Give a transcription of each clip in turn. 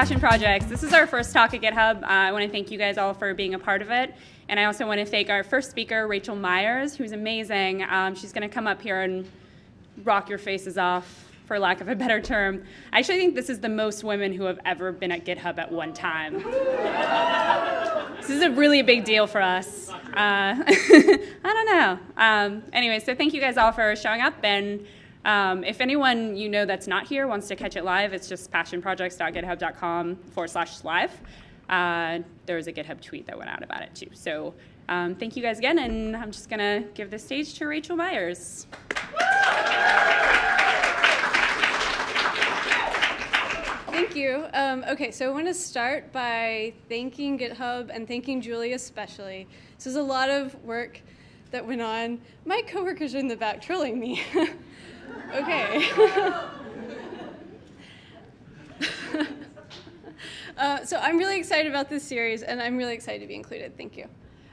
Passion Projects. This is our first talk at GitHub. Uh, I want to thank you guys all for being a part of it. And I also want to thank our first speaker, Rachel Myers, who's amazing. Um, she's going to come up here and rock your faces off, for lack of a better term. I actually think this is the most women who have ever been at GitHub at one time. this is a really big deal for us. Uh, I don't know. Um, anyway, so thank you guys all for showing up. and. Um, if anyone you know that's not here wants to catch it live, it's just passionprojects.github.com forward slash live. Uh, there was a GitHub tweet that went out about it too. So um, thank you guys again, and I'm just going to give the stage to Rachel Myers. Thank you. Um, okay, so I want to start by thanking GitHub and thanking Julie especially. This is a lot of work that went on. My coworkers are in the back trolling me. Okay. uh, so I'm really excited about this series, and I'm really excited to be included. Thank you.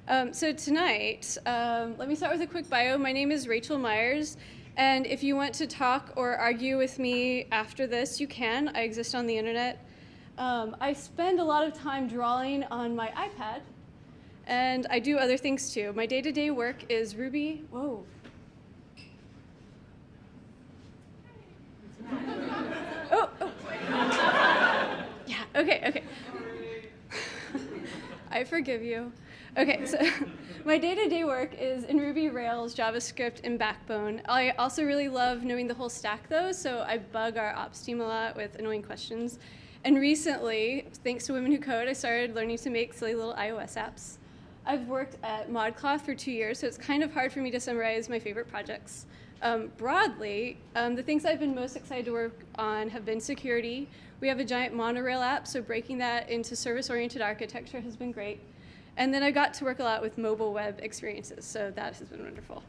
Um, so tonight, um, let me start with a quick bio. My name is Rachel Myers, and if you want to talk or argue with me after this, you can. I exist on the internet. Um, I spend a lot of time drawing on my iPad, and I do other things too. My day-to-day -day work is Ruby. Whoa, oh, oh. Yeah, okay, okay. I forgive you. Okay, so my day-to-day -day work is in Ruby, Rails, JavaScript, and Backbone. I also really love knowing the whole stack though, so I bug our ops team a lot with annoying questions. And recently, thanks to Women Who Code, I started learning to make silly little iOS apps. I've worked at ModCloth for two years, so it's kind of hard for me to summarize my favorite projects. Um, broadly, um, the things I've been most excited to work on have been security. We have a giant monorail app, so breaking that into service-oriented architecture has been great. And then I got to work a lot with mobile web experiences, so that has been wonderful.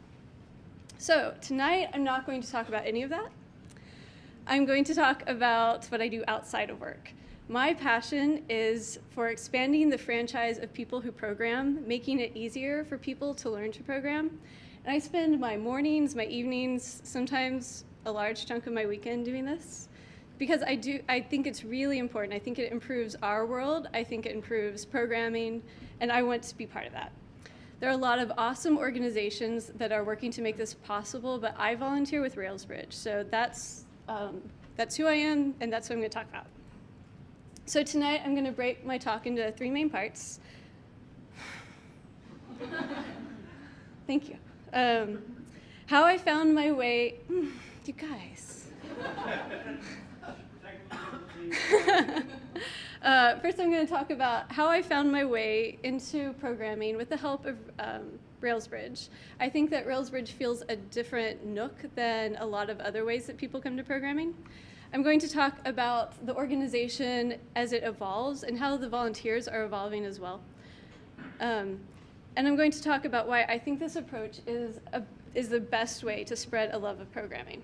So tonight, I'm not going to talk about any of that. I'm going to talk about what I do outside of work. My passion is for expanding the franchise of people who program, making it easier for people to learn to program, and I spend my mornings, my evenings, sometimes a large chunk of my weekend doing this because I do I think it's really important. I think it improves our world. I think it improves programming and I want to be part of that. There are a lot of awesome organizations that are working to make this possible, but I volunteer with Railsbridge. So that's, um, that's who I am, and that's what I'm going to talk about. So tonight, I'm going to break my talk into three main parts. Thank you. Um, how I found my way, you guys. uh, first, I'm going to talk about how I found my way into programming with the help of um, Railsbridge. I think that Railsbridge feels a different nook than a lot of other ways that people come to programming. I'm going to talk about the organization as it evolves and how the volunteers are evolving as well. Um, and I'm going to talk about why I think this approach is, a, is the best way to spread a love of programming.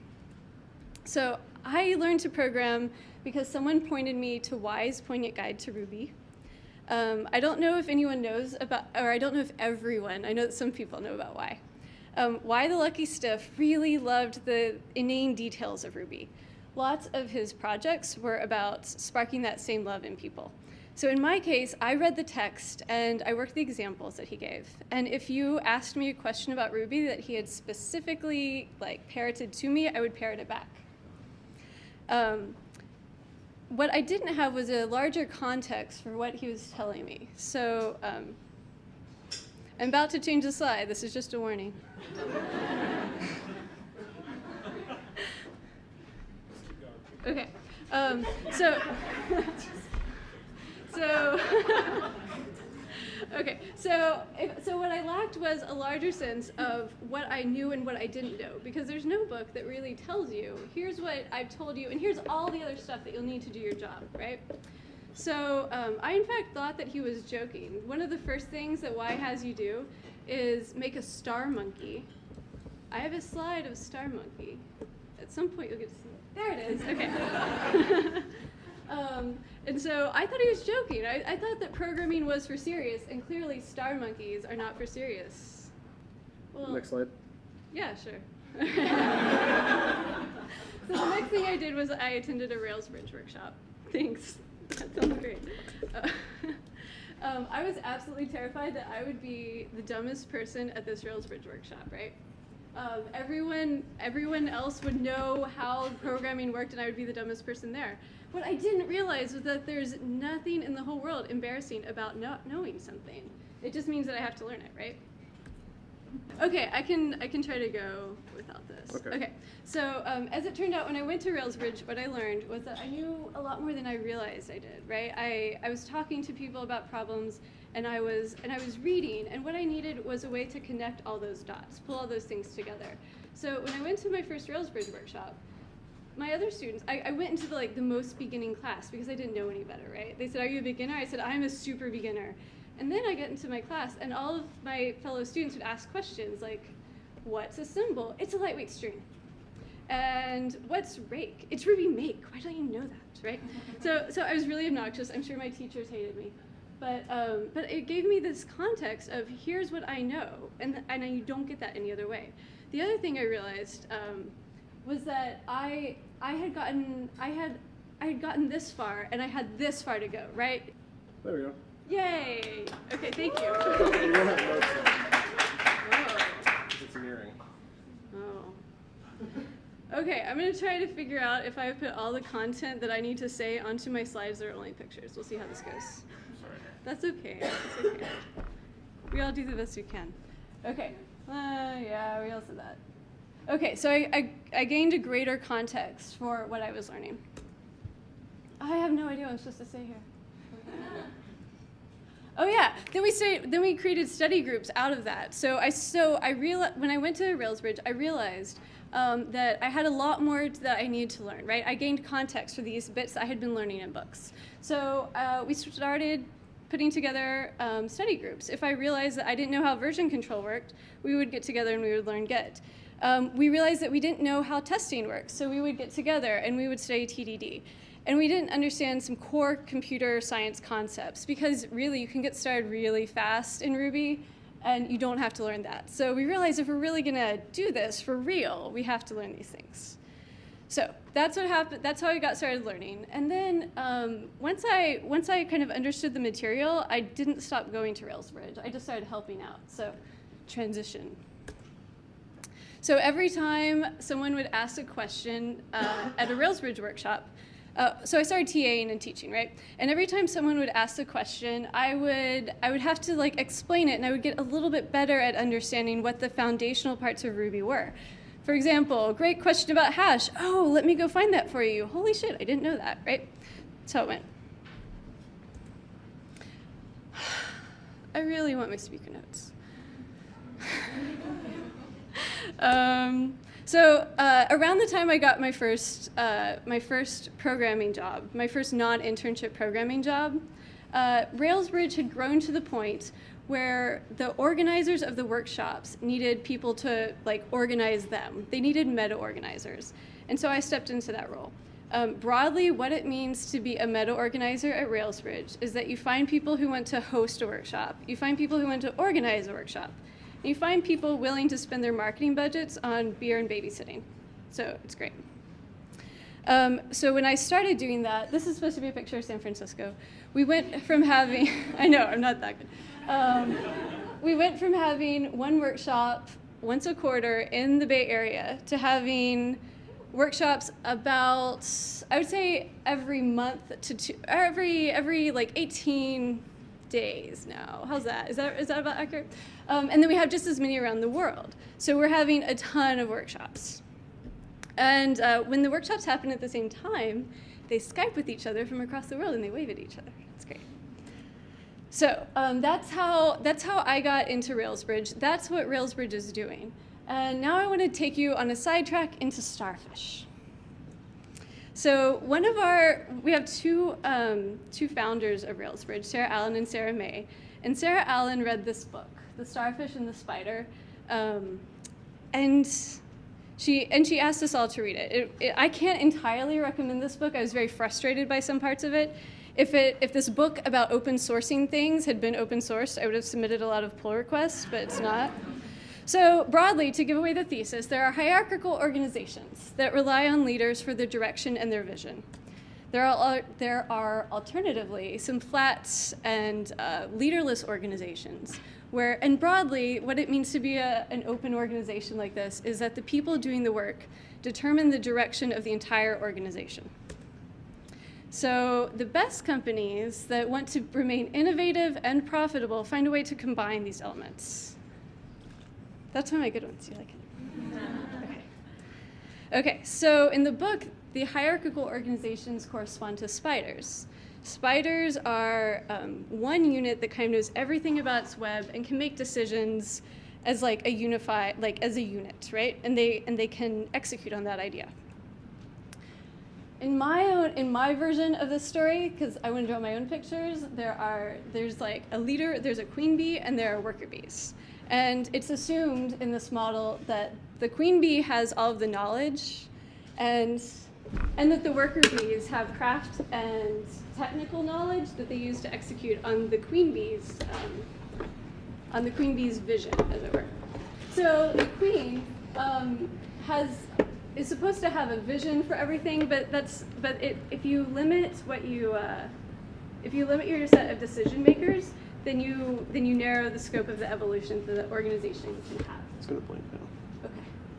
So I learned to program because someone pointed me to Why's Poignant Guide to Ruby. Um, I don't know if anyone knows about, or I don't know if everyone, I know that some people know about Why. Um, Why the Lucky Stiff really loved the inane details of Ruby. Lots of his projects were about sparking that same love in people. So in my case, I read the text and I worked the examples that he gave. And if you asked me a question about Ruby that he had specifically like parroted to me, I would parrot it back. Um, what I didn't have was a larger context for what he was telling me. So um, I'm about to change the slide. This is just a warning. okay. Um, so so, okay, so, if, so what I lacked was a larger sense of what I knew and what I didn't know, because there's no book that really tells you, here's what I've told you, and here's all the other stuff that you'll need to do your job, right? So um, I, in fact, thought that he was joking. One of the first things that Why has you do is make a star monkey. I have a slide of a star monkey. At some point, you'll get to see it. There it is. Okay. Um, and so I thought he was joking. I, I, thought that programming was for serious, and clearly star monkeys are not for serious. Well, next slide. Yeah, sure. so the next thing I did was I attended a Railsbridge workshop. Thanks. that sounds great. Uh, um, I was absolutely terrified that I would be the dumbest person at this Rails Bridge workshop, right? Um, everyone, everyone else would know how programming worked, and I would be the dumbest person there. What I didn't realize was that there's nothing in the whole world embarrassing about not knowing something. It just means that I have to learn it, right? Okay, I can I can try to go without this. Okay. So um, as it turned out, when I went to Railsbridge, what I learned was that I knew a lot more than I realized I did. Right? I, I was talking to people about problems, and I was and I was reading, and what I needed was a way to connect all those dots, pull all those things together. So when I went to my first Railsbridge workshop, my other students, I, I went into the like the most beginning class because I didn't know any better. Right? They said, "Are you a beginner?" I said, "I'm a super beginner." And then I get into my class, and all of my fellow students would ask questions like, What's a symbol? It's a lightweight string. And what's rake? It's Ruby make. Why don't you know that, right? so, so I was really obnoxious. I'm sure my teachers hated me. But, um, but it gave me this context of here's what I know, and, and you don't get that any other way. The other thing I realized um, was that I, I had gotten, I had, I had gotten this far, and I had this far to go, right? There we go. Yay! Okay, thank you. You don't have notes though, Whoa. 'cause it's an. Oh. Okay, I'm gonna try to figure out if I put all the content that I need to say onto my slides that are only pictures. We'll see how this goes. Sorry. That's okay. That's okay. We all do the best we can. Okay. Uh, yeah, we all said that. Okay, so I, I, I gained a greater context for what I was learning. I have no idea what I'm supposed to say here. Oh yeah, then we started, then we created study groups out of that. So I so I real when I went to Railsbridge, I realized um, that I had a lot more that I needed to learn. Right, I gained context for these bits I had been learning in books. So uh, we started putting together um, study groups. If I realized that I didn't know how version control worked, we would get together and we would learn Git. Um, we realized that we didn't know how testing works, so we would get together and we would study TDD. And we didn't understand some core computer science concepts because really you can get started really fast in Ruby and you don't have to learn that. So we realized if we're really gonna do this for real, we have to learn these things. So that's what happened. That's how I got started learning. And then um, once I once I kind of understood the material, I didn't stop going to Railsbridge. I just started helping out. So transition. So every time someone would ask a question uh, at a Railsbridge workshop, uh, so I started TAing and teaching, right? And every time someone would ask a question, I would I would have to like explain it, and I would get a little bit better at understanding what the foundational parts of Ruby were. For example, great question about hash. Oh, let me go find that for you. Holy shit, I didn't know that, right? That's how it went. I really want my speaker notes. um, so uh, around the time I got my first, uh, my first programming job, my first non-internship programming job, uh, Railsbridge had grown to the point where the organizers of the workshops needed people to like organize them. They needed meta organizers. And so I stepped into that role. Um, broadly, what it means to be a meta organizer at Railsbridge is that you find people who want to host a workshop, you find people who want to organize a workshop, and you find people willing to spend their marketing budgets on beer and babysitting. So it's great. Um, so when I started doing that, this is supposed to be a picture of San Francisco. We went from having, I know, I'm not that good. Um, we went from having one workshop once a quarter in the Bay Area to having workshops about, I would say every month to two, every, every like 18 days now. How's that? Is that, is that about accurate? Um, and then we have just as many around the world. So we're having a ton of workshops. And uh, when the workshops happen at the same time, they Skype with each other from across the world and they wave at each other. It's great. So um, that's how that's how I got into Railsbridge. That's what Railsbridge is doing. And now I want to take you on a sidetrack into Starfish. So one of our we have two um, two founders of Railsbridge, Sarah Allen and Sarah Mei. And Sarah Allen read this book, The Starfish and the Spider, um, and she and she asked us all to read it. It, it. I can't entirely recommend this book. I was very frustrated by some parts of it. If it if this book about open sourcing things had been open sourced, I would have submitted a lot of pull requests, but it's not. So broadly, to give away the thesis, there are hierarchical organizations that rely on leaders for their direction and their vision. there are, there are alternatively some flat and uh, leaderless organizations where, and broadly, what it means to be a, an open organization like this is that the people doing the work determine the direction of the entire organization. So the best companies that want to remain innovative and profitable find a way to combine these elements. That's one of my good ones. You like it? Okay. Okay, so in the book, the hierarchical organizations correspond to spiders. Spiders are um, one unit that kind of knows everything about its web and can make decisions as like a unified, like as a unit, right? And they and they can execute on that idea. In my own, in my version of this story, because I want to draw my own pictures, there are there's like a leader, there's a queen bee, and there are worker bees. And it's assumed in this model that the queen bee has all of the knowledge, and and that the worker bees have craft and technical knowledge that they use to execute on the queen bees, um, on the queen bee's vision, as it were. So the queen um, has is supposed to have a vision for everything, but that's but it, if you limit what you uh, if you limit your set of decision makers, then you then you narrow the scope of the evolution that the organization can have. It's gonna blink now, Okay,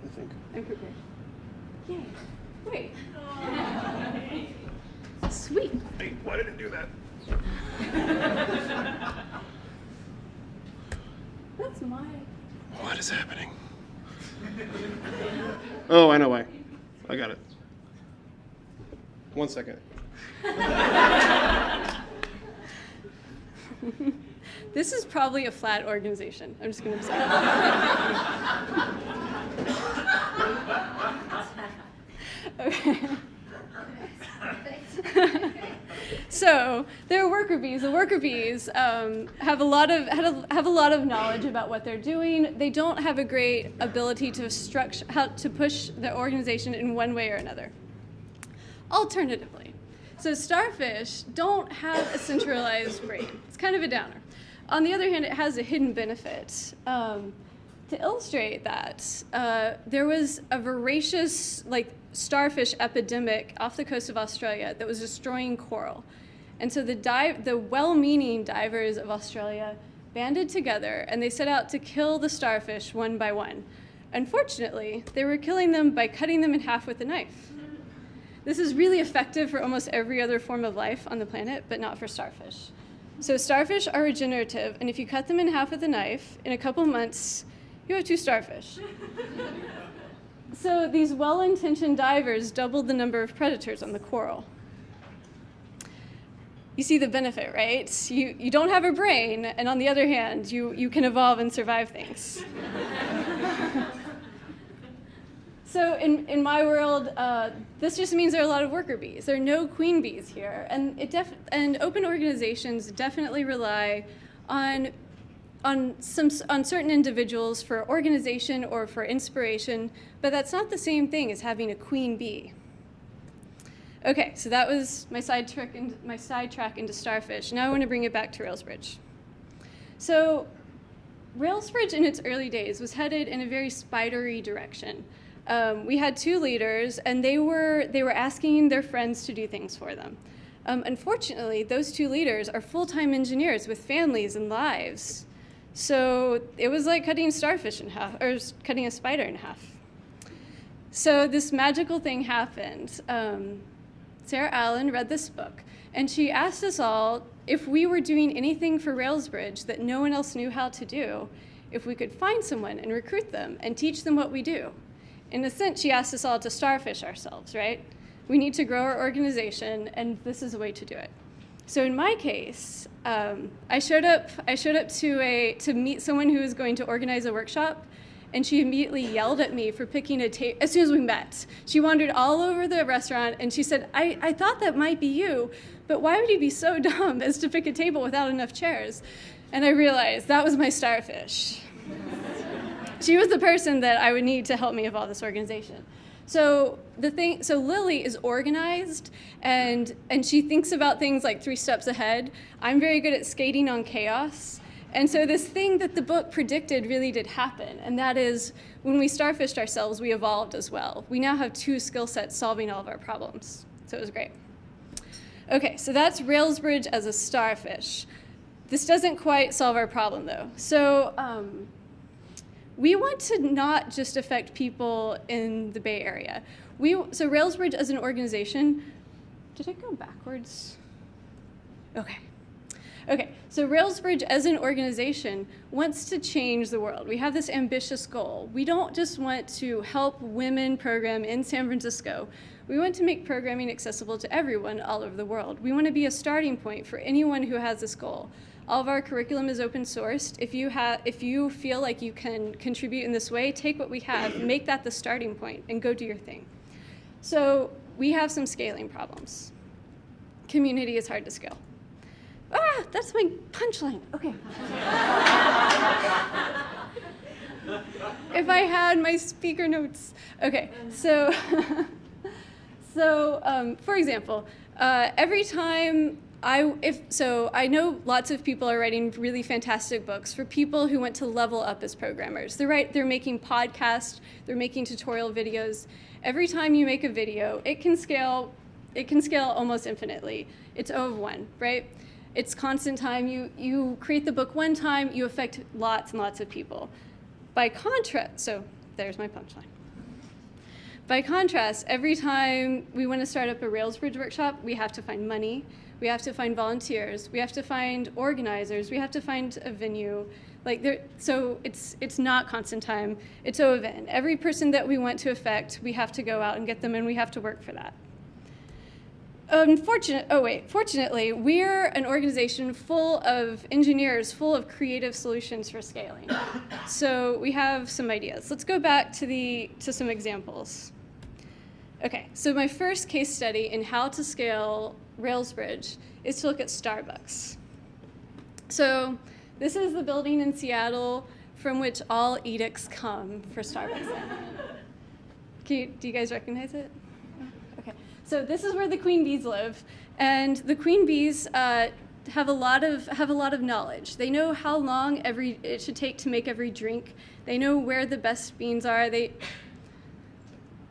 I think. I'm prepared. Yay! Wait. Sweet. Hey, why did it do that? That's my. What is happening? Oh, I know why. I got it. One second. This is probably a flat organization. I'm just gonna say. okay. so there are worker bees. The worker bees um, have a lot of a, have a lot of knowledge about what they're doing. They don't have a great ability to structure how to push the organization in one way or another. Alternatively, so starfish don't have a centralized brain. It's kind of a downer. On the other hand, it has a hidden benefit. Um, to illustrate that, uh, there was a voracious like starfish epidemic off the coast of Australia that was destroying coral. And so the, dive, the well-meaning divers of Australia banded together and they set out to kill the starfish one by one. Unfortunately, they were killing them by cutting them in half with a knife. This is really effective for almost every other form of life on the planet, but not for starfish. So starfish are regenerative, and if you cut them in half with a knife, in a couple months, you have two starfish. so these well-intentioned divers doubled the number of predators on the coral. You see the benefit, right? You, you don't have a brain, and on the other hand, you, you can evolve and survive things. So in, in my world, uh, this just means there are a lot of worker bees. There are no queen bees here. And, it def and open organizations definitely rely on, on, some, on certain individuals for organization or for inspiration, but that's not the same thing as having a queen bee. Okay, so that was my sidetrack into, my sidetrack into starfish. Now I want to bring it back to Railsbridge. So Railsbridge in its early days was headed in a very spidery direction um, we had two leaders, and they were, they were asking their friends to do things for them. Um, unfortunately, those two leaders are full-time engineers with families and lives. So it was like cutting starfish in half, or cutting a spider in half. So this magical thing happened. Um, Sarah Allen read this book, and she asked us all if we were doing anything for Railsbridge that no one else knew how to do, if we could find someone and recruit them and teach them what we do in a sense, she asked us all to starfish ourselves, right? We need to grow our organization, and this is a way to do it. So in my case, um, I showed up. I showed up to a to meet someone who was going to organize a workshop, and she immediately yelled at me for picking a table. As soon as we met, she wandered all over the restaurant, and she said, I, "I thought that might be you, but why would you be so dumb as to pick a table without enough chairs?" And I realized that was my starfish she was the person that I would need to help me evolve this organization. So the thing, so Lily is organized and and she thinks about things like three steps ahead. I'm very good at skating on chaos. And so this thing that the book predicted really did happen, and that is when we starfished ourselves, we evolved as well. We now have two skill sets solving all of our problems. So it was great. Okay, so that's Railsbridge as a starfish. This doesn't quite solve our problem though. So um, we want to not just affect people in the Bay Area. We, so Railsbridge as an organization, did I go backwards? Okay. Okay, so Railsbridge as an organization wants to change the world. We have this ambitious goal. We don't just want to help women program in San Francisco. We want to make programming accessible to everyone all over the world. We want to be a starting point for anyone who has this goal. All of our curriculum is open sourced. If you, have, if you feel like you can contribute in this way, take what we have, make that the starting point, and go do your thing. So we have some scaling problems. Community is hard to scale. Ah, that's my punchline. Okay. if I had my speaker notes. Okay, so, so um, for example, uh, every time I, if, so I know lots of people are writing really fantastic books for people who want to level up as programmers. They're, right, they're making podcasts, they're making tutorial videos. Every time you make a video, it can scale, it can scale almost infinitely. It's O of one, right? It's constant time. You, you create the book one time, you affect lots and lots of people. By contrast, so there's my punchline. By contrast, every time we want to start up a Railsbridge workshop, we have to find money, we have to find volunteers, we have to find organizers, we have to find a venue. Like there, so it's it's not constant time. It's O of N. Every person that we want to affect, we have to go out and get them, and we have to work for that. Unfortunate, oh wait, fortunately, we're an organization full of engineers, full of creative solutions for scaling. so we have some ideas. Let's go back to, the, to some examples. Okay, so my first case study in how to scale Railsbridge is to look at Starbucks. So this is the building in Seattle from which all edicts come for Starbucks. You, do you guys recognize it? Okay. So this is where the queen bees live, and the queen bees uh, have a lot of have a lot of knowledge. They know how long every it should take to make every drink. They know where the best beans are. They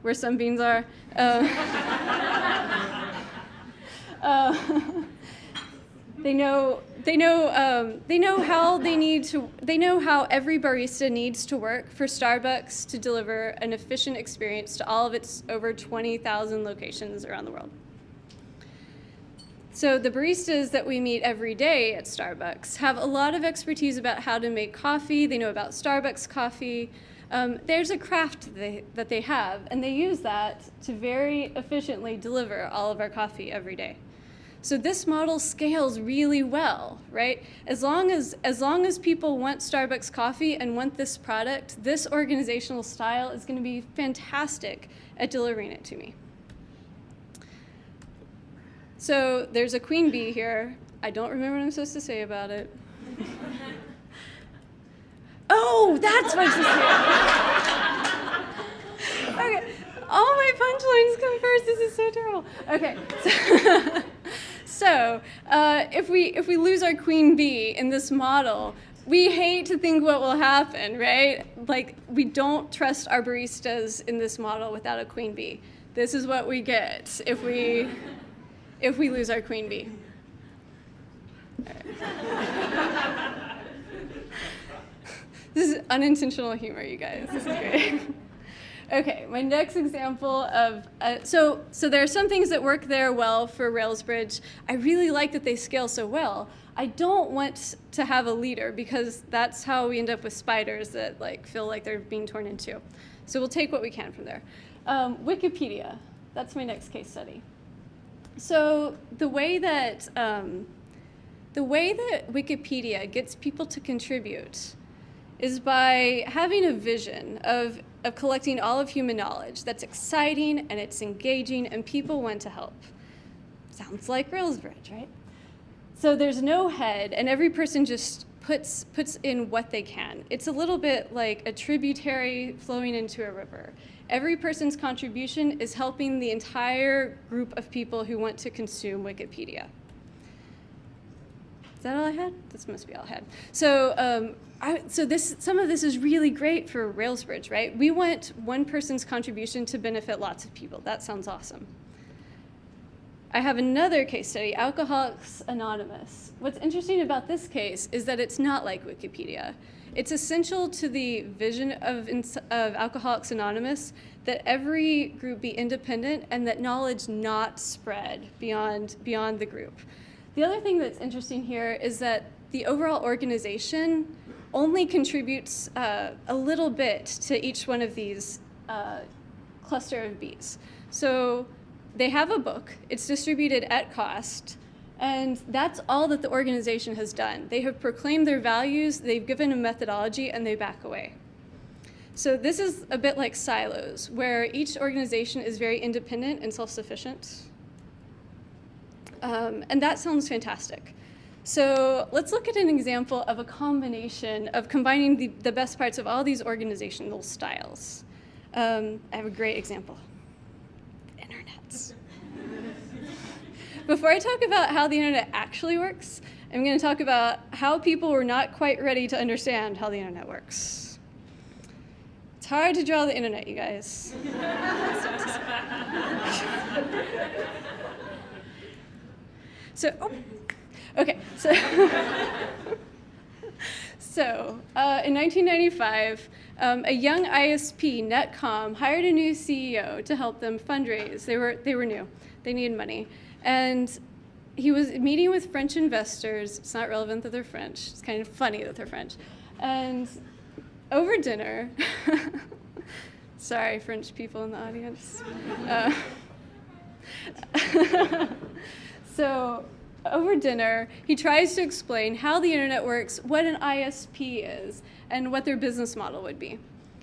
where some beans are. Uh, uh, they know they know um, they know how they need to they know how every barista needs to work for Starbucks to deliver an efficient experience to all of its over 20,000 locations around the world. So the baristas that we meet every day at Starbucks have a lot of expertise about how to make coffee. They know about Starbucks coffee. Um, there's a craft they, that they have, and they use that to very efficiently deliver all of our coffee every day. So this model scales really well, right? As long as, as long as people want Starbucks coffee and want this product, this organizational style is going to be fantastic at delivering it to me. So there's a queen bee here. I don't remember what I'm supposed to say about it. oh, that's what I'm okay, all my punchlines come first. This is so terrible. Okay. So So uh, if, we, if we lose our queen bee in this model, we hate to think what will happen, right? Like, we don't trust our baristas in this model without a queen bee. This is what we get if we, if we lose our queen bee. this is unintentional humor, you guys. This is great. Okay, my next example of, uh, so, so there are some things that work there well for Railsbridge. I really like that they scale so well. I don't want to have a leader because that's how we end up with spiders that like feel like they're being torn into. So we'll take what we can from there. Um, Wikipedia, that's my next case study. So the way that, um, the way that Wikipedia gets people to contribute is by having a vision of of collecting all of human knowledge that's exciting and it's engaging and people want to help. Sounds like Railsbridge, right? So there's no head and every person just puts, puts in what they can. It's a little bit like a tributary flowing into a river. Every person's contribution is helping the entire group of people who want to consume Wikipedia. Is that all I had? This must be all I had. So um, I, so this, some of this is really great for Railsbridge, right? We want one person's contribution to benefit lots of people. That sounds awesome. I have another case study, Alcoholics Anonymous. What's interesting about this case is that it's not like Wikipedia. It's essential to the vision of, of Alcoholics Anonymous that every group be independent and that knowledge not spread beyond, beyond the group. The other thing that's interesting here is that the overall organization only contributes uh, a little bit to each one of these uh, cluster of bees. So they have a book, it's distributed at cost, and that's all that the organization has done. They have proclaimed their values, they've given a methodology, and they back away. So this is a bit like silos, where each organization is very independent and self-sufficient. Um, and that sounds fantastic. So let's look at an example of a combination of combining the, the best parts of all these organizational styles. Um, I have a great example. the Internet. Before I talk about how the internet actually works, I'm going to talk about how people were not quite ready to understand how the internet works. It's hard to draw the internet, you guys. so, oh, okay, so, so uh, in 1995, um, a young ISP, Netcom, hired a new CEO to help them fundraise. They were, they were new. They needed money. And he was meeting with French investors. It's not relevant that they're French. It's kind of funny that they're French. And over dinner, sorry, French people in the audience. Uh, so over dinner, he tries to explain how the internet works, what an ISP is, and what their business model would be.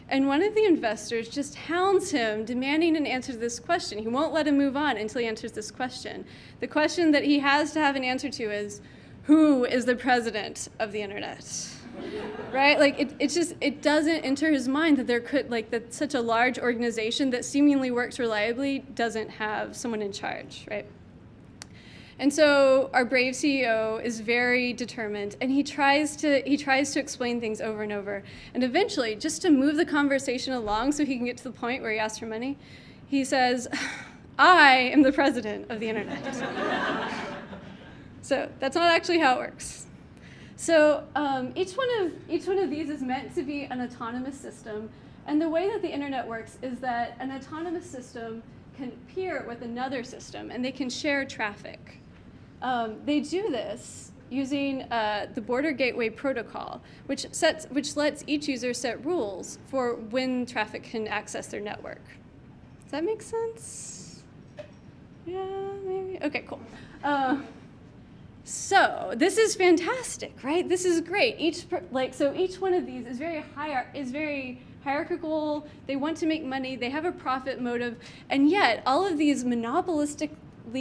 And one of the investors just hounds him, demanding an answer to this question. He won't let him move on until he answers this question. The question that he has to have an answer to is, who is the president of the internet? right? Like it, it just it doesn't enter his mind that there could like that such a large organization that seemingly works reliably doesn't have someone in charge, right? And so our brave CEO is very determined and he tries to he tries to explain things over and over. And eventually, just to move the conversation along so he can get to the point where he asks for money, he says, I am the president of the internet. so that's not actually how it works. So um, each, one of, each one of these is meant to be an autonomous system. And the way that the internet works is that an autonomous system can peer with another system and they can share traffic. Um, they do this using uh, the Border Gateway Protocol, which, sets, which lets each user set rules for when traffic can access their network. Does that make sense? Yeah, maybe? Okay, cool. Uh, so this is fantastic, right? This is great. Each like so each one of these is very hier is very hierarchical. They want to make money. They have a profit motive, and yet all of these monopolistic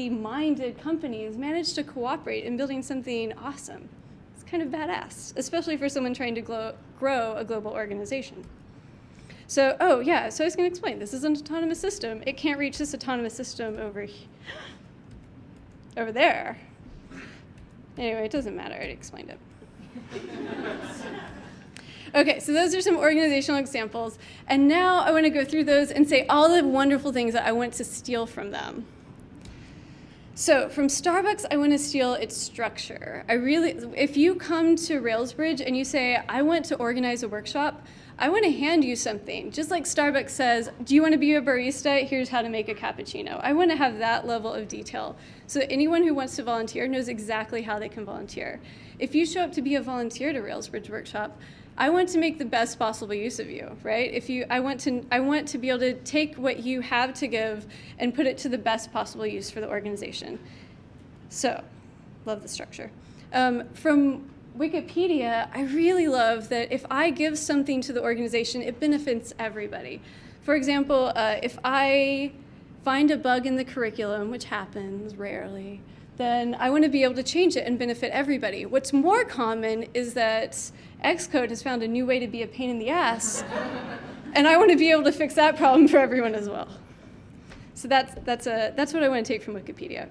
minded companies manage to cooperate in building something awesome. It's kind of badass, especially for someone trying to grow a global organization. So, oh yeah, so I was going to explain. This is an autonomous system. It can't reach this autonomous system over, over there. Anyway, it doesn't matter. I already explained it. Okay, so those are some organizational examples. And now I want to go through those and say all the wonderful things that I want to steal from them. So from Starbucks, I want to steal its structure. I really, if you come to Railsbridge and you say, I want to organize a workshop, I want to hand you something. Just like Starbucks says, do you want to be a barista? Here's how to make a cappuccino. I want to have that level of detail so anyone who wants to volunteer knows exactly how they can volunteer. If you show up to be a volunteer to Railsbridge Workshop, I want to make the best possible use of you, right? If you, I want to, I want to be able to take what you have to give and put it to the best possible use for the organization. So, love the structure. Um, from Wikipedia, I really love that if I give something to the organization, it benefits everybody. For example, uh, if I find a bug in the curriculum, which happens rarely, then I want to be able to change it and benefit everybody. What's more common is that Xcode has found a new way to be a pain in the ass, and I want to be able to fix that problem for everyone as well. So that's, that's, a, that's what I want to take from Wikipedia.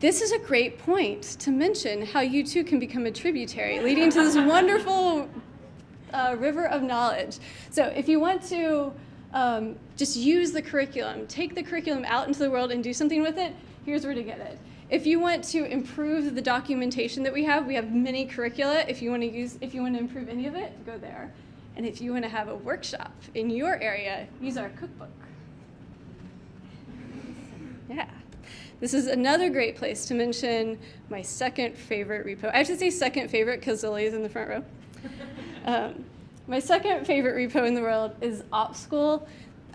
This is a great point to mention how you too can become a tributary, leading to this wonderful uh, river of knowledge. So if you want to um, just use the curriculum, take the curriculum out into the world and do something with it, here's where to get it. If you want to improve the documentation that we have, we have many curricula. If you want to use, if you want to improve any of it, go there. And if you want to have a workshop in your area, use our cookbook. Yeah. This is another great place to mention my second favorite repo. I should say second favorite because is in the front row. Um, my second favorite repo in the world is OpSchool.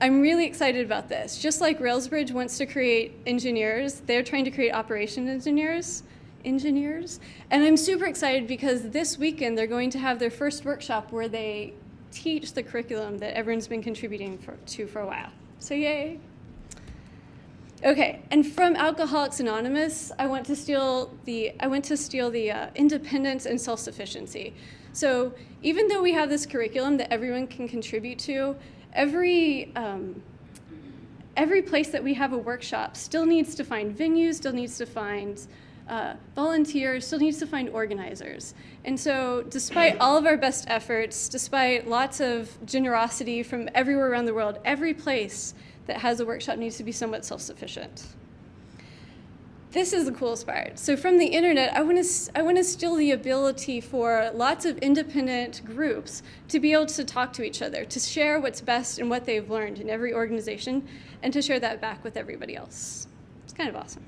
I'm really excited about this. Just like Railsbridge wants to create engineers, they're trying to create operation engineers. Engineers. And I'm super excited because this weekend they're going to have their first workshop where they teach the curriculum that everyone's been contributing for, to for a while. So yay. Okay, and from Alcoholics Anonymous, I want to steal the I want to steal the uh, independence and self-sufficiency. So even though we have this curriculum that everyone can contribute to, every um, every place that we have a workshop still needs to find venues, still needs to find uh, volunteers, still needs to find organizers. And so, despite all of our best efforts, despite lots of generosity from everywhere around the world, every place that has a workshop needs to be somewhat self-sufficient. This is the coolest part. So from the internet, I want to I want to steal the ability for lots of independent groups to be able to talk to each other, to share what's best and what they've learned in every organization, and to share that back with everybody else. It's kind of awesome.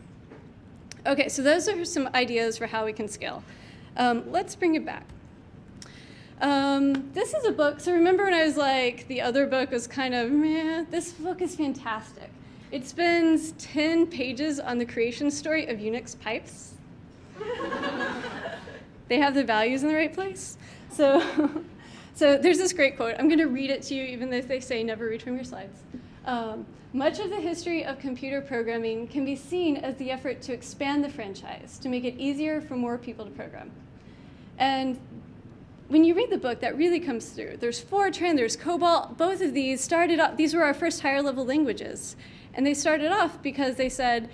Okay, so those are some ideas for how we can scale. Um, let's bring it back. Um, this is a book. So remember when I was like, the other book was kind of meh? This book is fantastic. It spends 10 pages on the creation story of Unix pipes. they have the values in the right place. So, so there's this great quote. I'm going to read it to you, even though they say never read from your slides. Um, much of the history of computer programming can be seen as the effort to expand the franchise, to make it easier for more people to program. And when you read the book, that really comes through. There's Fortran, there's COBOL. Both of these started up, these were our first higher level languages. And they started off because they said,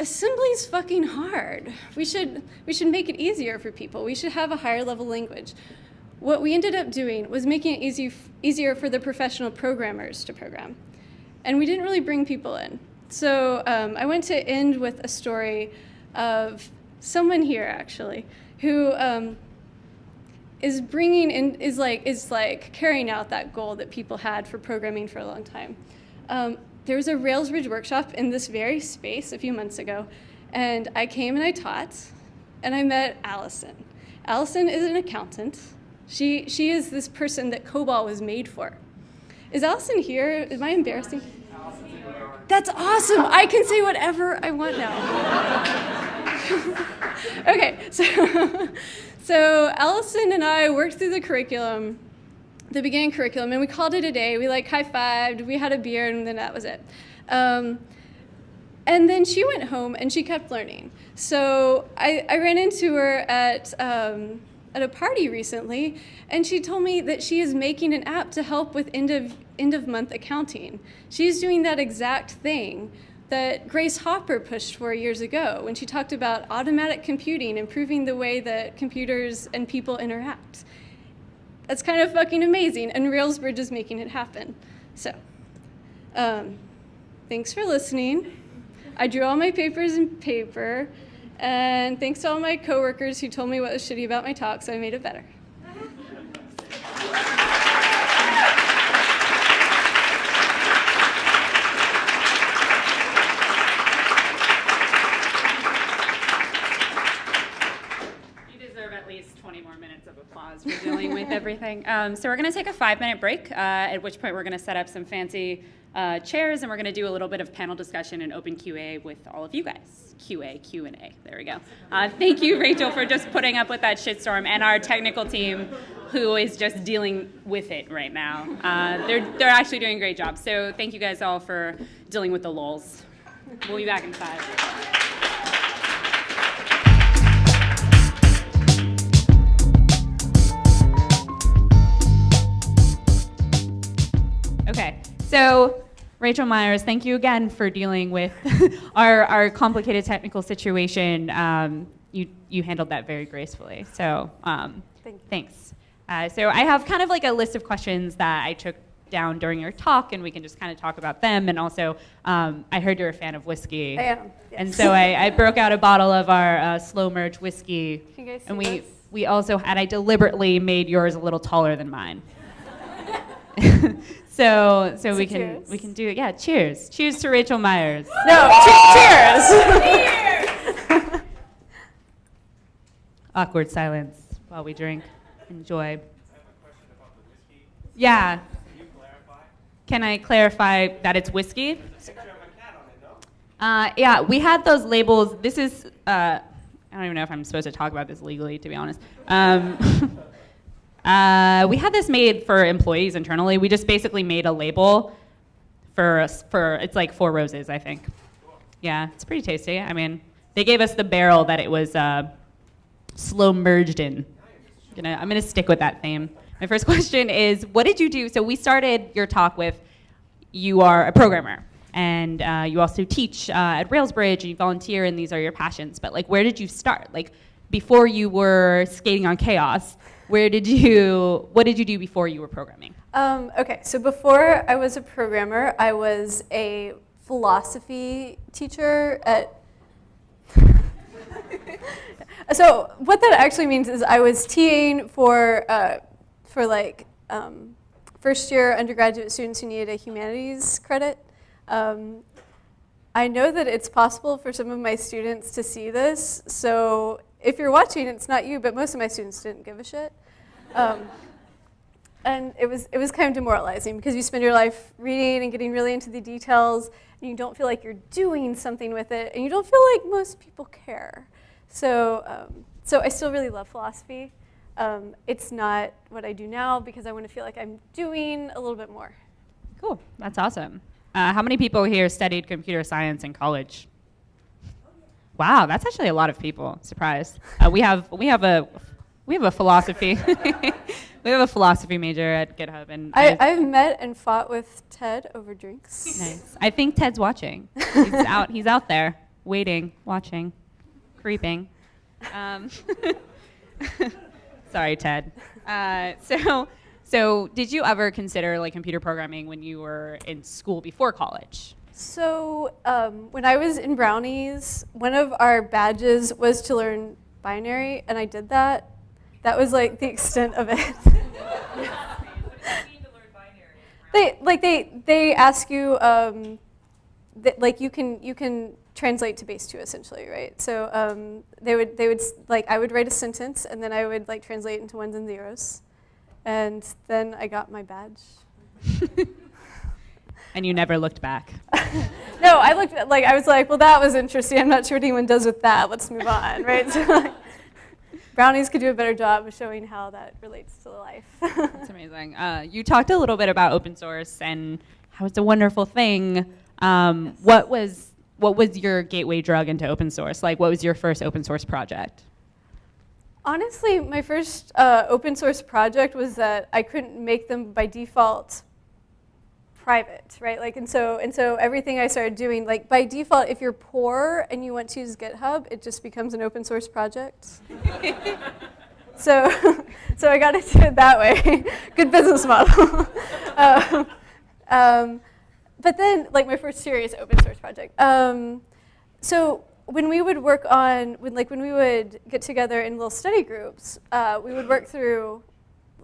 assembly's fucking hard. We should, we should make it easier for people. We should have a higher level language. What we ended up doing was making it easy, easier for the professional programmers to program. And we didn't really bring people in. So um, I want to end with a story of someone here, actually, who um, is bringing in is like is like carrying out that goal that people had for programming for a long time. Um, there was a Railsbridge workshop in this very space a few months ago, and I came and I taught, and I met Allison. Allison is an accountant. She she is this person that COBOL was made for. Is Allison here? Am I embarrassing? That's awesome. I can say whatever I want now. okay, so so Allison and I worked through the curriculum, the beginning curriculum, and we called it a day. We like high-fived, we had a beer, and then that was it. Um, and then she went home and she kept learning. So I, I ran into her at, um, at a party recently, and she told me that she is making an app to help with end of, end of month accounting. She's doing that exact thing that Grace Hopper pushed for years ago when she talked about automatic computing, improving the way that computers and people interact. That's kind of fucking amazing, and Railsbridge is making it happen. So, um, thanks for listening. I drew all my papers in paper, and thanks to all my coworkers who told me what was shitty about my talk, so I made it better. You deserve at least 20 more minutes of applause for dealing with everything. Um, so we're going to take a five-minute break, uh, at which point we're going to set up some fancy uh, chairs, and we're going to do a little bit of panel discussion and open QA with all of you guys. QA, Q&A. There we go. Uh, thank you, Rachel, for just putting up with that shitstorm, and our technical team, who is just dealing with it right now. Uh, they're they're actually doing a great job. So thank you guys all for dealing with the lulls. We'll be back in five. Okay, so Rachel Myers, thank you again for dealing with our, our complicated technical situation. Um, you, you handled that very gracefully, so um, Thank thanks. Uh, so I have kind of like a list of questions that I took down during your talk, and we can just kind of talk about them. And also, um, I heard you're a fan of whiskey. I am. And so I, I broke out a bottle of our uh, slow merge whiskey. Can you guys see and we, this? we also had, I deliberately made yours a little taller than mine. so so we can cheers. we can do it. Yeah, cheers. Cheers to Rachel Myers. No, che- cheers. Awkward silence while we drink. Enjoy. Yeah. Can I clarify that it's whiskey? Uh, yeah, we had those labels. This is, uh, I don't even know if I'm supposed to talk about this legally, to be honest. Um, uh, we had this made for employees internally. We just basically made a label for, us- for it's like four roses, I think. Yeah, it's pretty tasty. I mean, they gave us the barrel that it was uh, slow merged in. Gonna, I'm gonna stick with that theme. My first question is, what did you do? So we started your talk with, you are a programmer, and uh, you also teach uh, at Railsbridge, and you volunteer, and these are your passions. But like, where did you start? Like, before you were skating on chaos, where did you? What did you do before you were programming? Um, okay, so before I was a programmer, I was a philosophy teacher at. so what that actually means is I was TAing for uh, for like um, first year undergraduate students who needed a humanities credit. Um, I know that it's possible for some of my students to see this, so if you're watching, it's not you, but most of my students didn't give a shit. Um, and it was, it was kind of demoralizing because you spend your life reading and getting really into the details, and you don't feel like you're doing something with it, and you don't feel like most people care. So, um, so I still really love philosophy. Um, it's not what I do now because I want to feel like I'm doing a little bit more. Cool, that's awesome. Uh, how many people here studied computer science in college? Wow, that's actually a lot of people. Surprised. Uh, we have we have a we have a philosophy we have a philosophy major at GitHub, and I, I've met and fought with Ted over drinks. nice. I think Ted's watching. He's out. He's out there, waiting, watching, creeping. Um, sorry, Ted. Uh, so, so did you ever consider like computer programming when you were in school before college? So um, when I was in Brownies, one of our badges was to learn binary, and I did that. That was like the extent of it. they like they they ask you um, that, like you can you can translate to base two essentially, right? So um, they would they would like I would write a sentence, and then I would like translate into ones and zeros, and then I got my badge. And you never looked back. No, I looked at like I was like, well, that was interesting. I'm not sure what anyone does with that. Let's move on, right? So, like, brownies could do a better job of showing how that relates to life. That's amazing. Uh, you talked a little bit about open source and how it's a wonderful thing. Um, What was what was your gateway drug into open source? Like, what was your first open source project? Honestly, my first uh, open source project was that I couldn't make them by default private, right? Like, and so and so everything I started doing, like by default, if you're poor and you want to use GitHub, it just becomes an open source project. so, so I got into it that way. Good business model. um, um, but then, like my first serious open source project. Um, so when we would work on, when like when we would get together in little study groups, uh, we would work through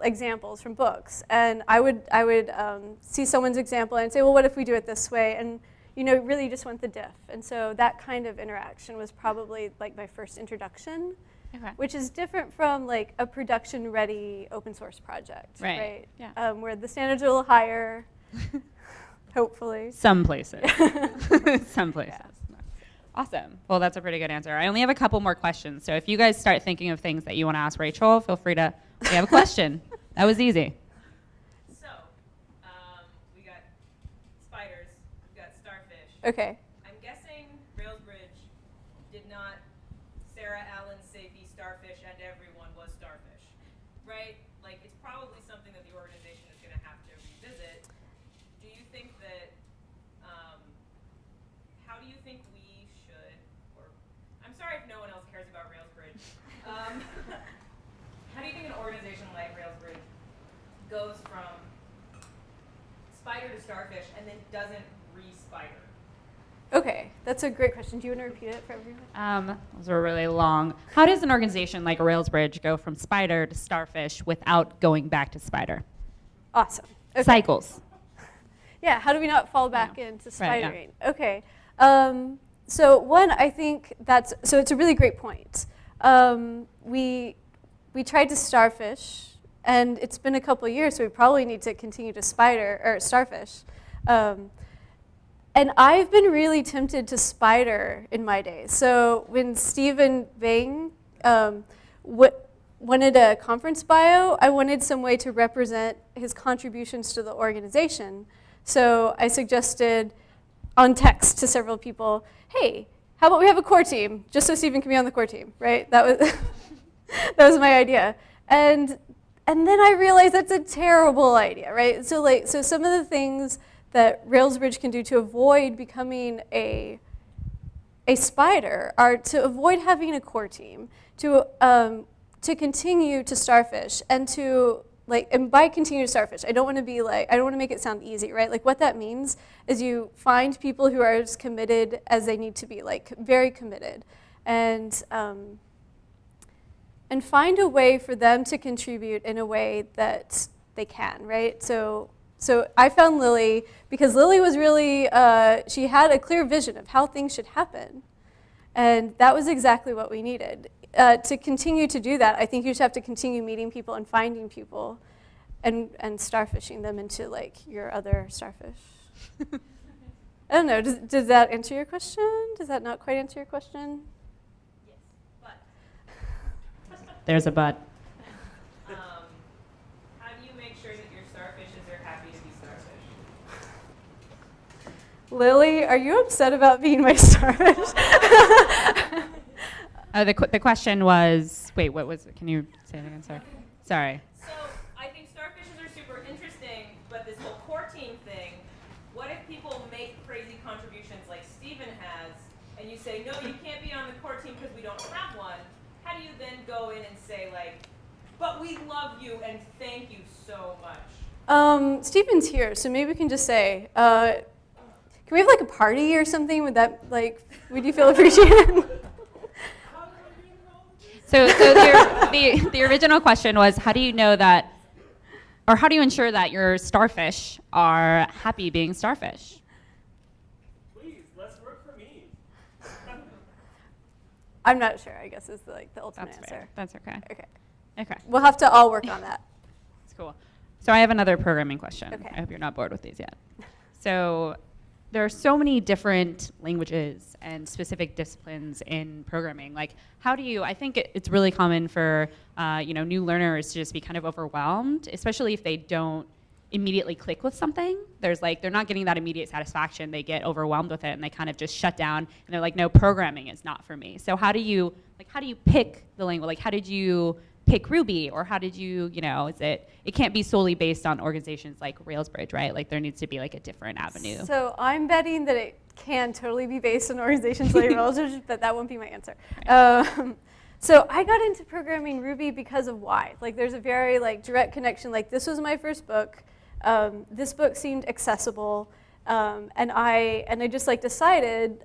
examples from books, and I would I would um, see someone's example and say, well, what if we do it this way? And you know, really just want the diff. And so that kind of interaction was probably like my first introduction, Okay. which is different from like a production-ready open source project, Right, right? yeah. Um, where the standards are a little higher, hopefully. Some places. Some places. Awesome. Well, that's a pretty good answer. I only have a couple more questions. So if you guys start thinking of things that you want to ask Rachel, feel free to. We have a question. That was easy. So, um, we got spiders, we got starfish. Okay. I'm guessing Railsbridge did not Sarah Allen Safey starfish and everyone was starfish, right? Like it's probably something that the organization is going to have to revisit. Do you think that? Um, how do you think we should? Or I'm sorry if no one else cares about Railsbridge. Um, how do you think an organization like Railsbridge goes from spider to starfish and then doesn't re-spider? Okay, that's a great question. Do you want to repeat it for everyone? Um, those were really long. How does an organization like Railsbridge go from spider to starfish without going back to spider? Awesome. Okay. Cycles. Yeah, how do we not fall back Yeah. into Right, yeah. spidering? Okay. Um, so one, I think that's so it's a really great point. Um, we we tried to starfish, and it's been a couple years, so we probably need to continue to spider or starfish. Um, and I've been really tempted to spider in my days. So when Stephen Bang um, wanted a conference bio, I wanted some way to represent his contributions to the organization. So I suggested on text to several people, hey, how about we have a core team, just so Stephen can be on the core team, right? That was, that was my idea. And, and then I realized that's a terrible idea, right? So, like, so some of the things that Railsbridge can do to avoid becoming a, a spider are to avoid having a core team, to, um, to continue to starfish, and to like, and by continue to starfish, I don't want to be like, I don't want to make it sound easy, right? Like, what that means is you find people who are as committed as they need to be, like, very committed, and um, and find a way for them to contribute in a way that they can, right? So, so I found Lily because Lily was really, uh, she had a clear vision of how things should happen. And that was exactly what we needed. Uh, to continue to do that, I think you just have to continue meeting people and finding people and, and starfishing them into like your other starfish. I don't know, does, does that answer your question? Does that not quite answer your question? Yes, but There's a but. um, how do you make sure that your starfishes are happy to be starfish? Lily, are you upset about being my starfish? Uh, the, qu- the question was wait, what was it? Can you say it again? Sorry. Sorry. So I think starfishes are super interesting, but this whole core team thing, what if people make crazy contributions like Stephen has, and you say, no, you can't be on the core team because we don't have one? How do you then go in and say like, but we love you and thank you so much? um, Stephen's here, so maybe we can just say, uh, can we have like a party or something? Would that like, would you feel appreciated? So, so the, the, the original question was how do you know that, or how do you ensure that your starfish are happy being starfish? Please, less work for me. I'm not sure. I guess is like the ultimate That's answer. fair. That's okay. Okay, Okay, we'll have to all work on that. that's cool. So I have another programming question. Okay. I hope you're not bored with these yet. So there are so many different languages and specific disciplines in programming. Like, how do you? I think it, it's really common for uh, you know new learners to just be kind of overwhelmed, especially if they don't immediately click with something. There's like they're not getting that immediate satisfaction. They get overwhelmed with it and they kind of just shut down and they're like, no, programming is not for me. So how do you like how do you pick the language? Like how did you pick Ruby or how did you, you know, is it it can't be solely based on organizations like Railsbridge, right? Like there needs to be like a different avenue. So I'm betting that it can totally be based on organizations like Railsbridge, but that won't be my answer. Um, so I got into programming Ruby because of why. Like there's a very like direct connection. Like this was my first book. Um, this book seemed accessible, um, and I and I just like decided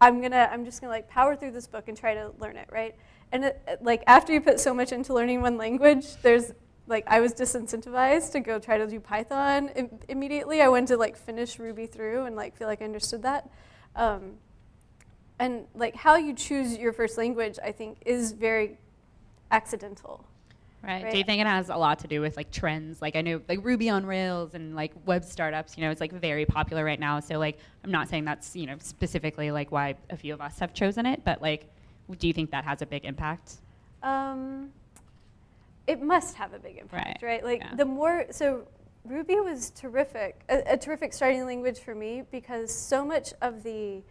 I'm gonna I'm just gonna like power through this book and try to learn it right. And it, like after you put so much into learning one language, there's like I was disincentivized to go try to do Python Im- immediately. I went to like finish Ruby through and like feel like I understood that. Um, and like how you choose your first language, I think, is very accidental. Right. Right. Do you think it has a lot to do with like trends? Like I know like Ruby on Rails and like web startups, you know, it's like very popular right now. So like I'm not saying that's, you know, specifically like why a few of us have chosen it, but like do you think that has a big impact? Um, it must have a big impact, Right, right? Like yeah. the more, so Ruby was terrific, a, a terrific starting language for me because so much of the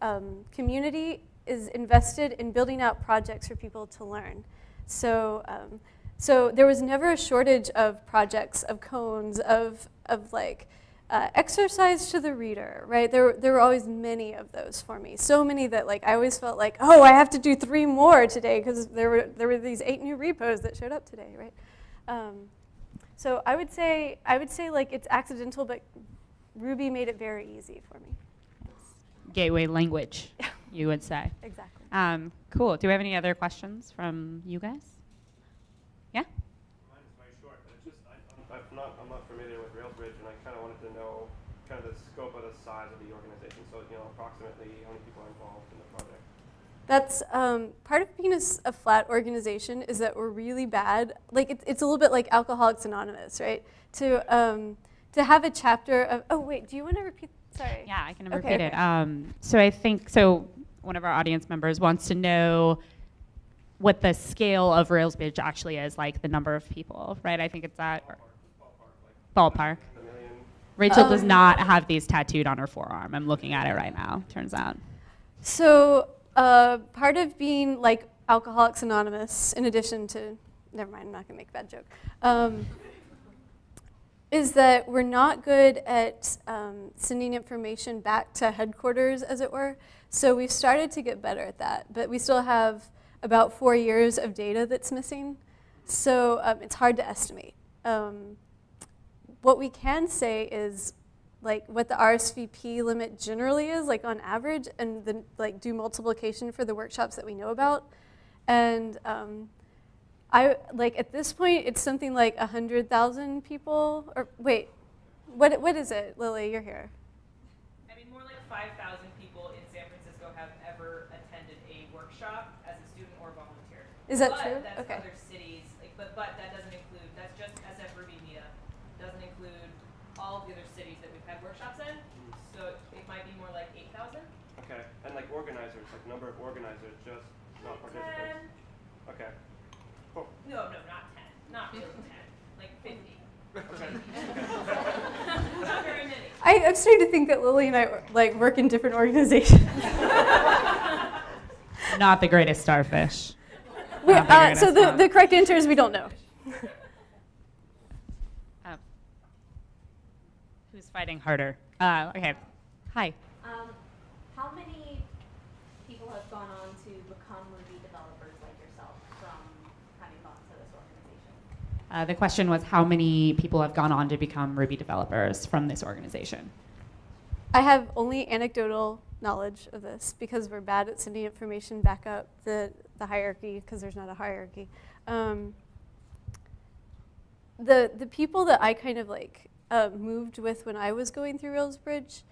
um, community is invested in building out projects for people to learn. So, um, so there was never a shortage of projects, of koans, of, of like uh, exercise to the reader, right? There, there were always many of those for me. So many that like I always felt like, oh, I have to do three more today because there were, there were these eight new repos that showed up today, right? Um, So I would say I would say like it's accidental, but Ruby made it very easy for me. Gateway language, you would say. Exactly. Um, cool. Do we have any other questions from you guys? Yeah? Mine is very short, but it's just I, I'm, I'm not I'm not familiar with Railsbridge, and I kind of wanted to know kind of the scope of the size of the organization. So you know, approximately how many people are involved in the project. That's um, part of being a flat organization is that we're really bad. Like it's, it's a little bit like Alcoholics Anonymous, right? To um, to have a chapter of. Oh wait, do you want to repeat? Sorry. Yeah, I can Okay, repeat it. okay. Um, so I think so. One of our audience members wants to know what the scale of Railsbridge actually is, like the number of people, right? I think it's that ballpark. A million. Rachel does Um, not have these tattooed on her forearm. I'm looking at it right now. Turns out. So uh, part of being like Alcoholics Anonymous, in addition to, never mind, I'm not gonna make a bad joke, um, is that we're not good at um, sending information back to headquarters, as it were. So we've started to get better at that, but we still have about four years of data that's missing. So um, it's hard to estimate. Um, what we can say is like what the RSVP limit generally is, like on average, and then like do multiplication for the workshops that we know about. And um, I like at this point, it's something like a hundred thousand people. Or wait, what what is it, Lily? You're here. I mean, more like 5,000 people in San Francisco have ever attended a workshop as a student or volunteer. Is that but true? That's Okay. other cities, like, but, but that doesn't include, that's just SF Ruby Meetup. Doesn't include all of the other cities that we've had workshops in. So it might be more like 8,000. Okay, and like organizers, like number of organizers, just not participants. 10. Okay. Cool. No, no, not 10. Not really 10. Like 50. Okay. not very many. I, I'm starting to think that Lily and I like work in different organizations. Not the greatest starfish. We- the uh, so the, the correct answer is we don't know. Oh. Who's fighting harder? Uh, okay. Hi. Um, how many people have gone on to become Ruby developers like yourself from having gone to this organization? Uh, the question was how many people have gone on to become Ruby developers from this organization? I have only anecdotal knowledge of this because we're bad at sending information back up the, the hierarchy because there's not a hierarchy. Um, the, the people that I kind of like uh, moved with when I was going through Railsbridge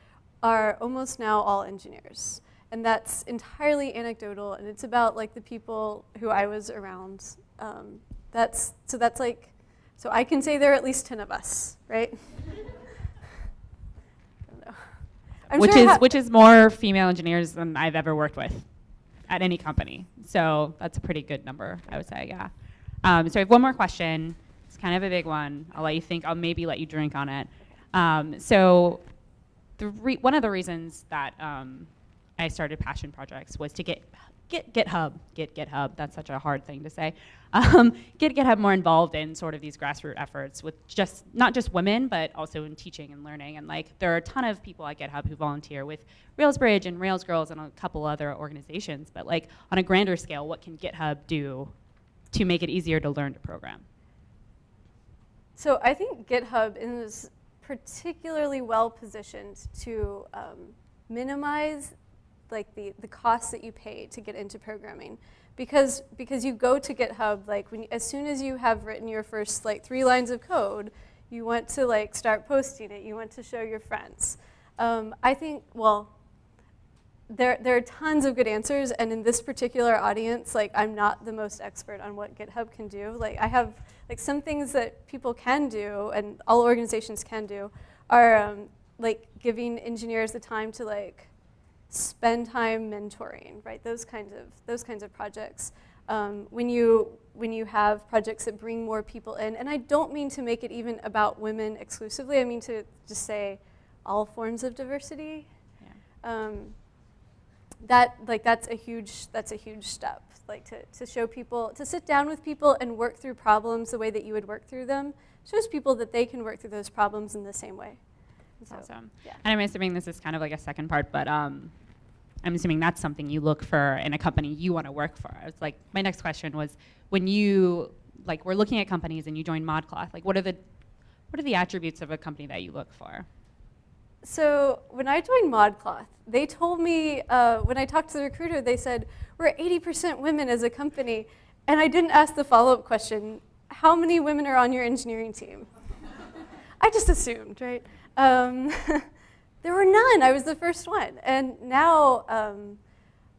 are almost now all engineers. And that's entirely anecdotal and it's about like the people who I was around. Um, that's, so that's like, so I can say there are at least 10 of us, right? Which sure is which is more female engineers than I've ever worked with at any company. So that's a pretty good number, I would say. Yeah. Um, so I have one more question. It's kind of a big one. I'll let you think. I'll maybe let you drink on it. Um, so the re- one of the reasons that um, I started passion projects was to get get GitHub, get GitHub. That's such a hard thing to say. Um, get GitHub more involved in sort of these grassroots efforts with just not just women, but also in teaching and learning. And like there are a ton of people at GitHub who volunteer with Railsbridge and Rails Girls and a couple other organizations. But like on a grander scale, what can GitHub do to make it easier to learn to program? So I think GitHub is particularly well positioned to um, minimize like the, the costs that you pay to get into programming. Because because you go to GitHub like when as soon as you have written your first like three lines of code you want to like start posting it. You want to show your friends. Um, I think well there, there are tons of good answers. And in this particular audience like i'm not the most expert on what github can do. Like i have like some things that people can do and all organizations can do are um, like giving engineers the time to like spend time mentoring right? Those kinds of those kinds of projects. Um, when you when you have projects that bring more people in and i don't mean to make it even about women exclusively i mean to just say all forms of diversity. Um, that like that's a huge that's a huge step like to, to show people to sit down with people and work through problems the way that you would work through them shows people that they can work through those problems in the same way. And so, Awesome. yeah. And I'm assuming this is kind of like a second part, but um, I'm assuming that's something you look for in a company you want to work for. It's like my next question was when you like we're looking at companies and you join ModCloth, like what are the what are the attributes of a company that you look for? So when I joined ModCloth, they told me uh, when I talked to the recruiter, they said we're 80% women as a company, and I didn't ask the follow-up question: How many women are on your engineering team? I just assumed, right? Um, there were none. I was the first one, and now um,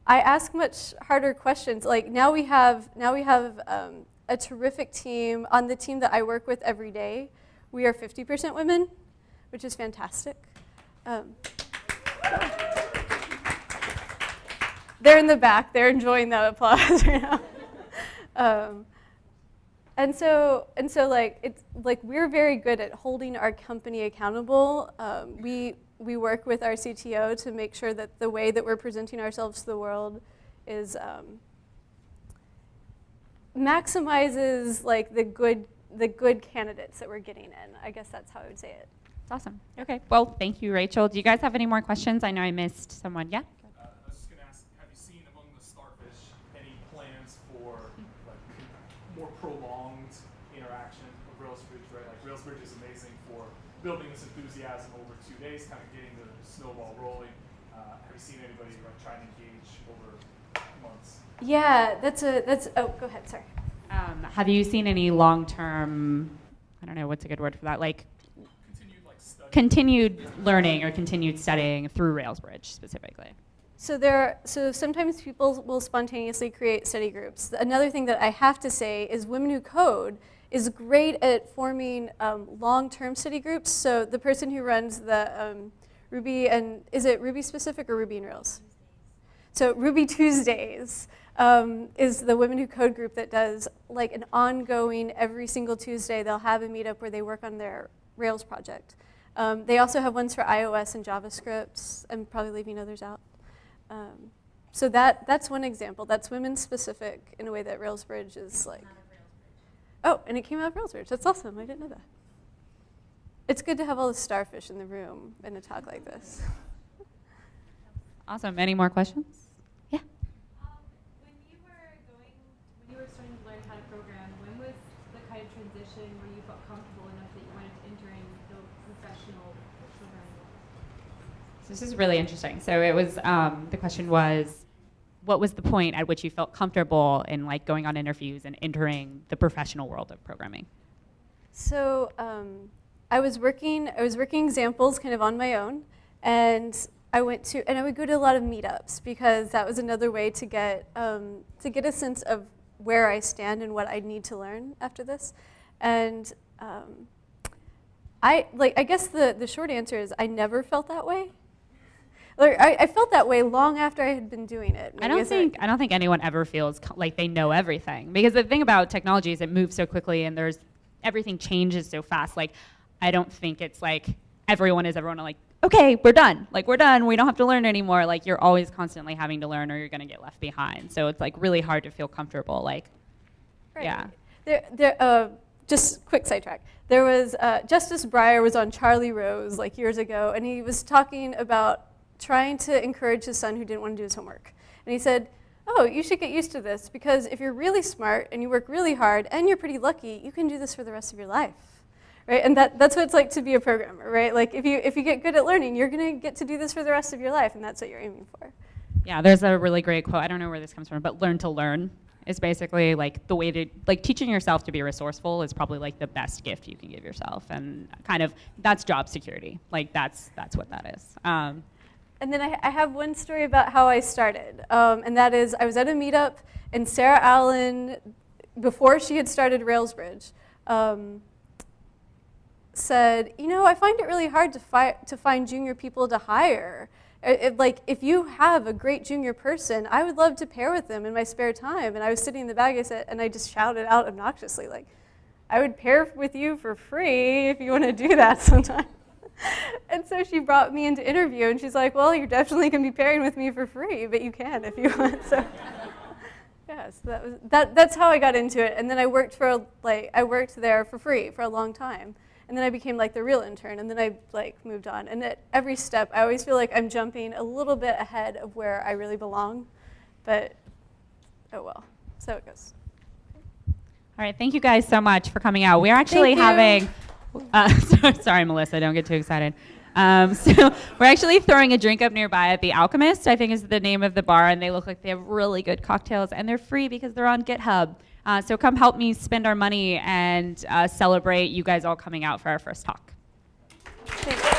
I ask much harder questions. Like now we have now we have um, a terrific team on the team that I work with every day. We are 50% women, which is fantastic. Um, they're in the back. They're enjoying that applause right now. Um, and so, and so, like it's like we're very good at holding our company accountable. Um, we we work with our CTO to make sure that the way that we're presenting ourselves to the world is um, maximizes like the good the good candidates that we're getting in. I guess that's how I would say it. It's awesome. Okay. Well, thank you, Rachel. Do you guys have any more questions? I know I missed someone. Yeah. Uh, I was just gonna ask, have you seen among the starfish any plans for like more prolonged interaction of Railsbridge, right? Like Railsbridge is amazing for building this enthusiasm over two days, kind of getting the snowball rolling. Uh, have you seen anybody like try and engage over months? Yeah, that's a that's. Oh, go ahead. Sorry. Um, have you seen any long-term? I don't know what's a good word for that. Like Continued like study. continued learning or continued studying through Railsbridge specifically. So there, so sometimes people will spontaneously create study groups. Another thing that I have to say is Women Who Code is great at forming um, long-term study groups. So the person who runs the um, Ruby and is it Ruby specific or Ruby and Rails? So Ruby Tuesdays um, is the Women Who Code group that does like an ongoing every single Tuesday. They'll have a meetup where they work on their Rails project. Um, they also have ones for iOS and JavaScript. I'm probably leaving others out. Um, so that that's one example. That's women specific in a way that Railsbridge is like. Oh, and it came out of Railsbridge. That's awesome. I didn't know that. It's good to have all the starfish in the room in a talk like this. Awesome. Any more questions? Yeah. Um, when you were going, when you were starting to learn how to program, when was the kind of transition where you felt comfortable enough that you wanted to entering the professional programming? So this is really interesting. So it was um, the question was, what was the point at which you felt comfortable in like going on interviews and entering the professional world of programming? So um, I was working. I was working examples kind of on my own, and I went to and I would go to a lot of meetups because that was another way to get um, to get a sense of where I stand and what I need to learn after this. And um, I like. I guess the the short answer is I never felt that way. Like I, I felt that way long after I had been doing it. I don't think I don't think anyone ever feels like they know everything because the thing about technology is it moves so quickly and there's everything changes so fast. Like I don't think it's like everyone is everyone like okay we're done like we're done we don't have to learn anymore. Like you're always constantly having to learn or you're gonna get left behind. So it's like really hard to feel comfortable. Like Right. Yeah. There, there, uh, just quick sidetrack. There was uh, Justice Breyer was on Charlie Rose like years ago, and he was talking about trying to encourage his son who didn't want to do his homework. And he said, "Oh, you should get used to this because if you're really smart and you work really hard and you're pretty lucky, you can do this for the rest of your life." Right? And that, that's what it's like to be a programmer, right? Like if you if you get good at learning, you're going to get to do this for the rest of your life, and that's what you're aiming for. Yeah, there's a really great quote. I don't know where this comes from, but learn to learn is basically like the way to like teaching yourself to be resourceful is probably like the best gift you can give yourself, and kind of that's job security. Like that's that's what that is. Um, And then I, I have one story about how I started, um, and that is I was at a meetup, and Sarah Allen, before she had started Railsbridge, um, said, "You know, I find it really hard to, fi- to find junior people to hire. Uh, it- like, if you have a great junior person, I would love to pair with them in my spare time." And I was sitting in the back, I said, and I just shouted out obnoxiously, like, "I would pair with you for free if you want to do that sometime." and so she brought me into interview, and she's like, "Well, you're definitely gonna be pairing with me for free, but you can if you want." So, yeah, so that was that. That's how I got into it, and then I worked for like I worked there for free for a long time, and then I became like the real intern, and then I like moved on. And at every step, I always feel like I'm jumping a little bit ahead of where I really belong, but oh well, so it goes. all right, thank you guys so much for coming out. We're actually having Uh, so- sorry, Melissa, don't get too excited. Um, so we're actually throwing a drink up nearby at the Alchemist. I think is the name of the bar, and they look like they have really good cocktails, and they're free because they're on GitHub. Uh, so come help me spend our money and uh, celebrate you guys all coming out for our first talk. Thanks.